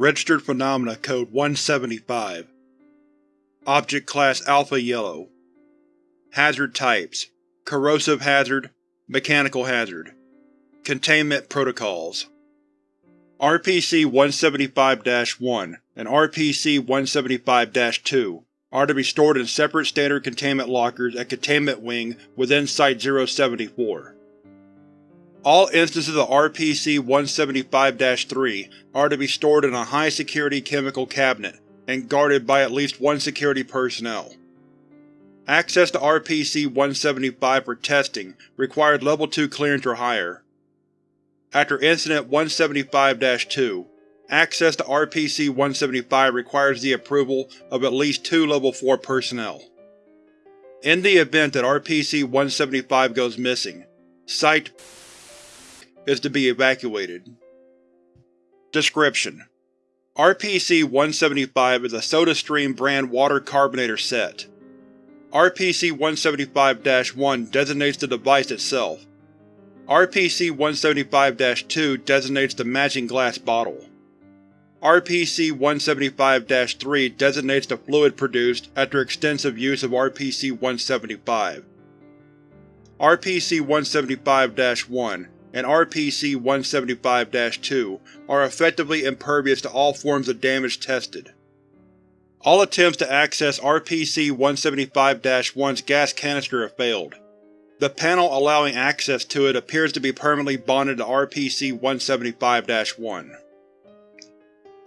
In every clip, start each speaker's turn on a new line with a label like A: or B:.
A: Registered Phenomena Code 175 Object Class Alpha Yellow. Hazard Types Corrosive Hazard Mechanical Hazard. Containment Protocols. RPC-175-1 and RPC-175-2 are to be stored in separate standard containment lockers at Containment Wing within Site-074. All instances of RPC-175-3 are to be stored in a high-security chemical cabinet and guarded by at least one security personnel. Access to RPC-175 for testing required Level 2 clearance or higher. After Incident 175-2, access to RPC-175 requires the approval of at least two Level 4 personnel. In the event that RPC-175 goes missing, Site is to be evacuated. Description: RPC-175 is a SodaStream brand water carbonator set. RPC-175-1 designates the device itself. RPC-175-2 designates the matching glass bottle. RPC-175-3 designates the fluid produced after extensive use of RPC-175. RPC-175-1 and RPC-175-2 are effectively impervious to all forms of damage tested. All attempts to access RPC-175-1's gas canister have failed. The panel allowing access to it appears to be permanently bonded to RPC-175-1.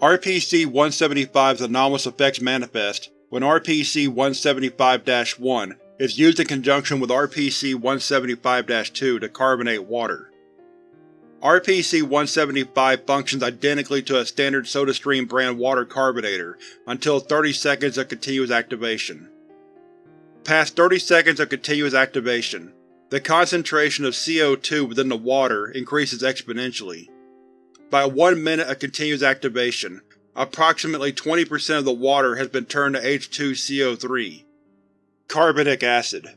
A: RPC-175's anomalous effects manifest when RPC-175-1 is used in conjunction with RPC-175-2 to carbonate water. RPC-175 functions identically to a standard SodaStream brand water carbonator until 30 seconds of continuous activation. Past 30 seconds of continuous activation, the concentration of CO2 within the water increases exponentially. By one minute of continuous activation, approximately 20% of the water has been turned to H2CO3 carbonic acid.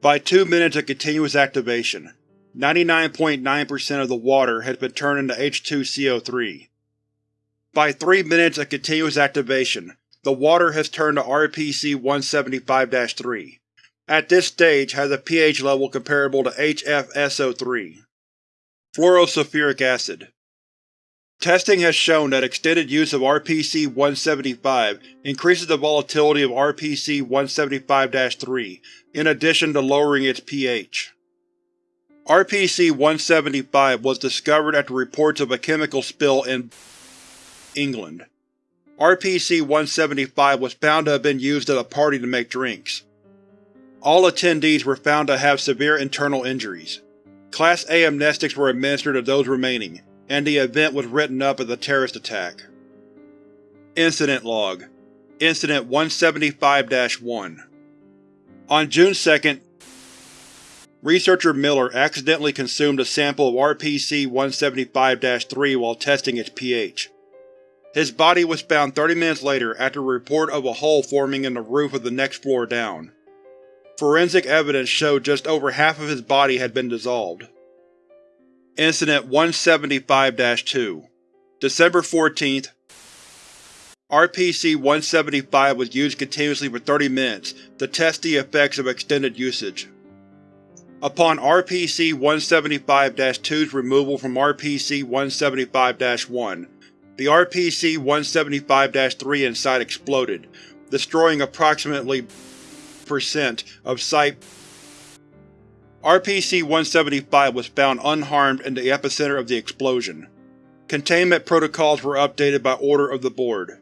A: By two minutes of continuous activation, 99.9% of the water has been turned into H2CO3. By 3 minutes of continuous activation, the water has turned to RPC-175-3. At this stage has a pH level comparable to HFSO3. Fluorosulfuric acid Testing has shown that extended use of RPC-175 increases the volatility of RPC-175-3, in addition to lowering its pH. RPC-175 was discovered after reports of a chemical spill in England. RPC-175 was found to have been used at a party to make drinks. All attendees were found to have severe internal injuries. Class A amnestics were administered to those remaining, and the event was written up as a terrorist attack. Incident Log Incident 175-1 On June 2, Researcher Miller accidentally consumed a sample of RPC-175-3 while testing its pH. His body was found 30 minutes later after a report of a hole forming in the roof of the next floor down. Forensic evidence showed just over half of his body had been dissolved. Incident 175-2 December 14th RPC-175 was used continuously for 30 minutes to test the effects of extended usage. Upon RPC-175-2's removal from RPC-175-1, the RPC-175-3 inside exploded, destroying approximately percent of Site RPC-175 was found unharmed in the epicenter of the explosion. Containment protocols were updated by order of the Board.